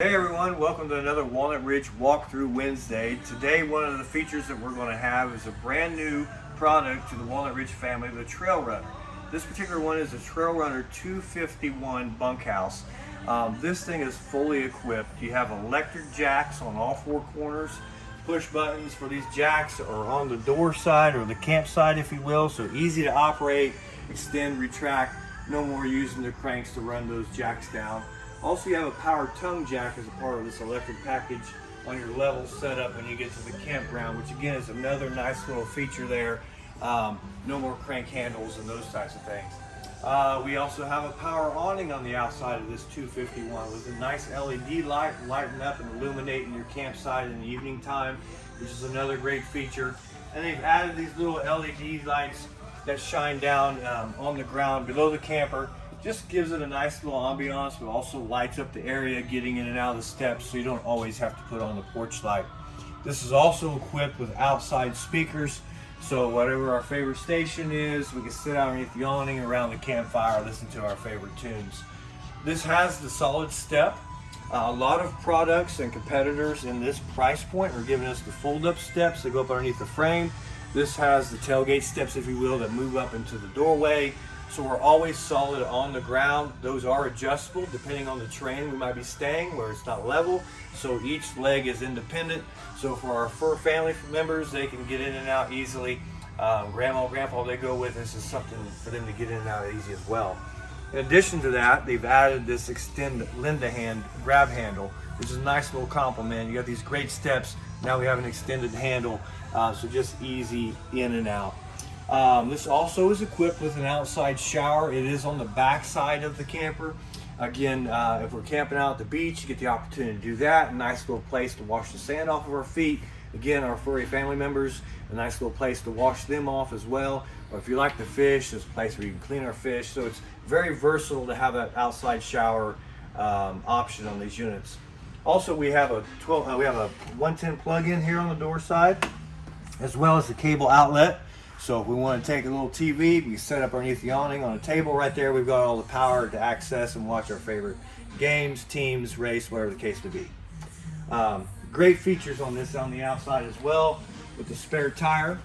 Hey everyone, welcome to another Walnut Ridge Walkthrough Wednesday. Today one of the features that we're going to have is a brand new product to the Walnut Ridge family, the Trail Runner. This particular one is a Trail Runner 251 bunkhouse. Um, this thing is fully equipped. You have electric jacks on all four corners, push buttons for these jacks are on the door side or the campsite if you will, so easy to operate, extend, retract, no more using the cranks to run those jacks down. Also, you have a power tongue jack as a part of this electric package on your level setup when you get to the campground, which again is another nice little feature there. Um, no more crank handles and those types of things. Uh, we also have a power awning on the outside of this 251 with a nice LED light lighting up and illuminating your campsite in the evening time, which is another great feature. And they've added these little LED lights that shine down um, on the ground below the camper just gives it a nice little ambiance, but also lights up the area getting in and out of the steps so you don't always have to put on the porch light. This is also equipped with outside speakers, so whatever our favorite station is, we can sit out underneath the awning around the campfire, listen to our favorite tunes. This has the solid step. Uh, a lot of products and competitors in this price point are giving us the fold-up steps that go up underneath the frame. This has the tailgate steps, if you will, that move up into the doorway. So we're always solid on the ground. Those are adjustable depending on the terrain we might be staying where it's not level. So each leg is independent. So for our fur family members, they can get in and out easily. Um, grandma, grandpa, they go with this is something for them to get in and out easy as well. In addition to that, they've added this extend Linda hand grab handle, which is a nice little compliment. You got these great steps. Now we have an extended handle, uh, so just easy in and out. Um, this also is equipped with an outside shower. It is on the back side of the camper. Again, uh, if we're camping out at the beach, you get the opportunity to do that. A nice little place to wash the sand off of our feet. Again, our furry family members, a nice little place to wash them off as well. Or if you like to fish, there's a place where you can clean our fish. So it's very versatile to have that outside shower um, option on these units. Also, we have a 12, uh, we have a 110 plug-in here on the door side, as well as the cable outlet. So if we want to take a little TV, we set up underneath the awning on a table right there. We've got all the power to access and watch our favorite games, teams, race, whatever the case may be. Um, great features on this on the outside as well with the spare tire.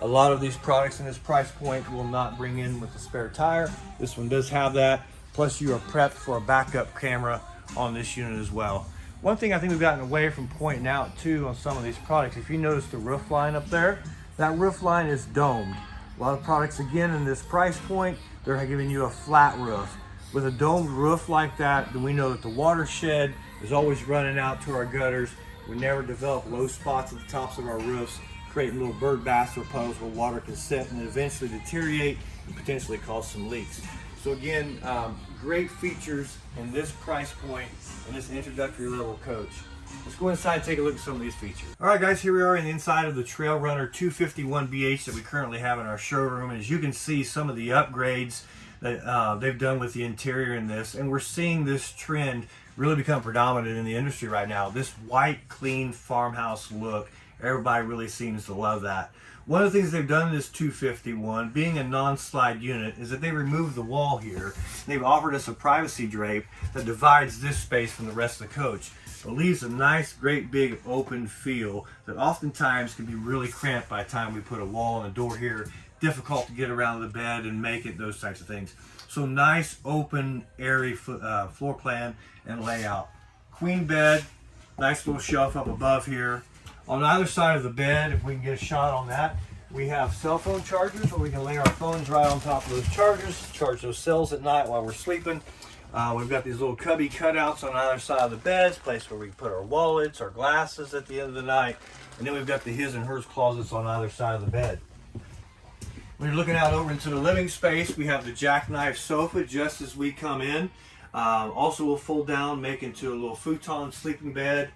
A lot of these products in this price point will not bring in with the spare tire. This one does have that. Plus you are prepped for a backup camera on this unit as well. One thing I think we've gotten away from pointing out too on some of these products, if you notice the roof line up there, that roof line is domed. A lot of products, again, in this price point, they're giving you a flat roof. With a domed roof like that, then we know that the watershed is always running out to our gutters. We never develop low spots at the tops of our roofs, creating little bird baths or puddles where water can sit and eventually deteriorate and potentially cause some leaks. So again, um, great features in this price point in this introductory level coach. Let's go inside and take a look at some of these features. All right, guys, here we are in the inside of the Trail Runner 251BH that we currently have in our showroom. And as you can see, some of the upgrades that uh, they've done with the interior in this. And we're seeing this trend really become predominant in the industry right now. This white, clean farmhouse look, everybody really seems to love that. One of the things they've done in this 251, being a non-slide unit, is that they removed the wall here. They've offered us a privacy drape that divides this space from the rest of the coach. It leaves a nice, great big open feel that oftentimes can be really cramped by the time we put a wall and a door here. Difficult to get around the bed and make it, those types of things. So nice, open, airy uh, floor plan and layout. Queen bed, nice little shelf up above here. On either side of the bed, if we can get a shot on that, we have cell phone chargers where we can lay our phones right on top of those chargers, charge those cells at night while we're sleeping. Uh, we've got these little cubby cutouts on either side of the beds, place where we can put our wallets, our glasses at the end of the night. And then we've got the his and hers closets on either side of the bed. When you're looking out over into the living space, we have the jackknife sofa just as we come in. Uh, also will fold down, make into a little futon sleeping bed.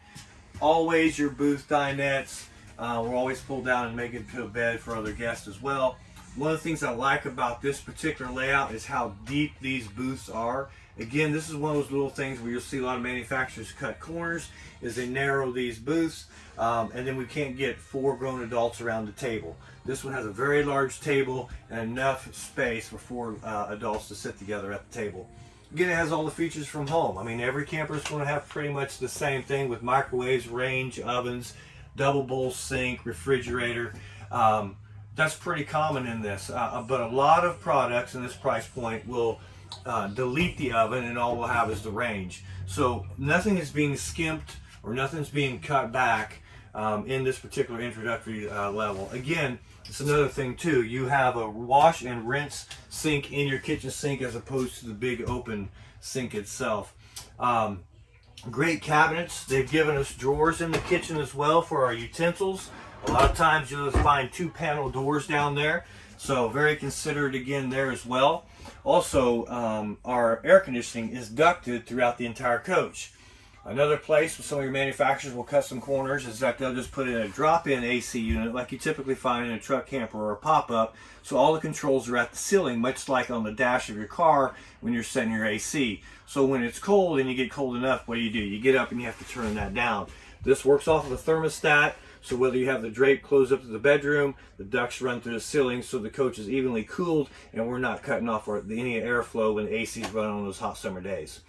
Always your booth dinettes. Uh, we'll always pull down and make it into a bed for other guests as well. One of the things I like about this particular layout is how deep these booths are. Again, this is one of those little things where you'll see a lot of manufacturers cut corners is they narrow these booths um, and then we can't get four grown adults around the table. This one has a very large table and enough space for four uh, adults to sit together at the table. Again, it has all the features from home. I mean, every camper is going to have pretty much the same thing with microwaves, range, ovens, double bowl sink, refrigerator. Um, that's pretty common in this. Uh, but a lot of products in this price point will uh, delete the oven and all we'll have is the range. So nothing is being skimped or nothing's being cut back um, in this particular introductory uh, level. Again, it's another thing too. You have a wash and rinse sink in your kitchen sink as opposed to the big open sink itself. Um, great cabinets. They've given us drawers in the kitchen as well for our utensils. A lot of times you'll find two panel doors down there. So very considerate again there as well. Also, um, our air conditioning is ducted throughout the entire coach. Another place where some of your manufacturers will cut some corners is that they'll just put in a drop-in AC unit like you typically find in a truck camper or a pop-up. So all the controls are at the ceiling, much like on the dash of your car when you're setting your AC. So when it's cold and you get cold enough, what do you do? You get up and you have to turn that down. This works off of a thermostat. So whether you have the drape closed up to the bedroom, the ducts run through the ceiling so the coach is evenly cooled and we're not cutting off any airflow when the AC is running on those hot summer days.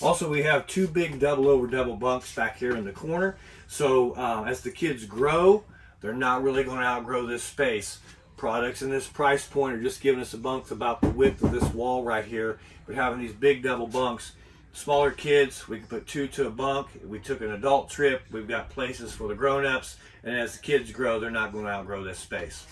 Also, we have two big double over double bunks back here in the corner. So uh, as the kids grow, they're not really going to outgrow this space. Products in this price point are just giving us a bunk about the width of this wall right here. But having these big double bunks, smaller kids, we can put two to a bunk. We took an adult trip. We've got places for the grown-ups. And as the kids grow, they're not going to outgrow this space.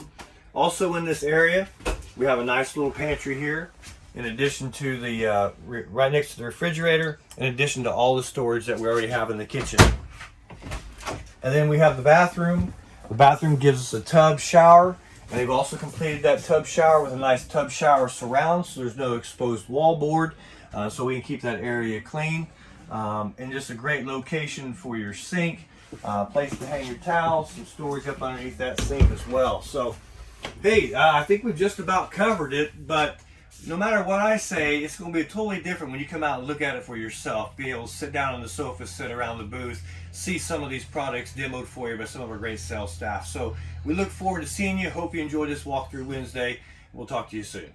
Also in this area, we have a nice little pantry here in addition to the, uh, right next to the refrigerator, in addition to all the storage that we already have in the kitchen. And then we have the bathroom. The bathroom gives us a tub shower, and they've also completed that tub shower with a nice tub shower surround, so there's no exposed wall board, uh, so we can keep that area clean. Um, and just a great location for your sink, uh, place to hang your towels, some storage up underneath that sink as well. So, hey, uh, I think we've just about covered it, but no matter what I say, it's going to be totally different when you come out and look at it for yourself. Be able to sit down on the sofa, sit around the booth, see some of these products demoed for you by some of our great sales staff. So we look forward to seeing you. Hope you enjoyed this walkthrough Wednesday. We'll talk to you soon.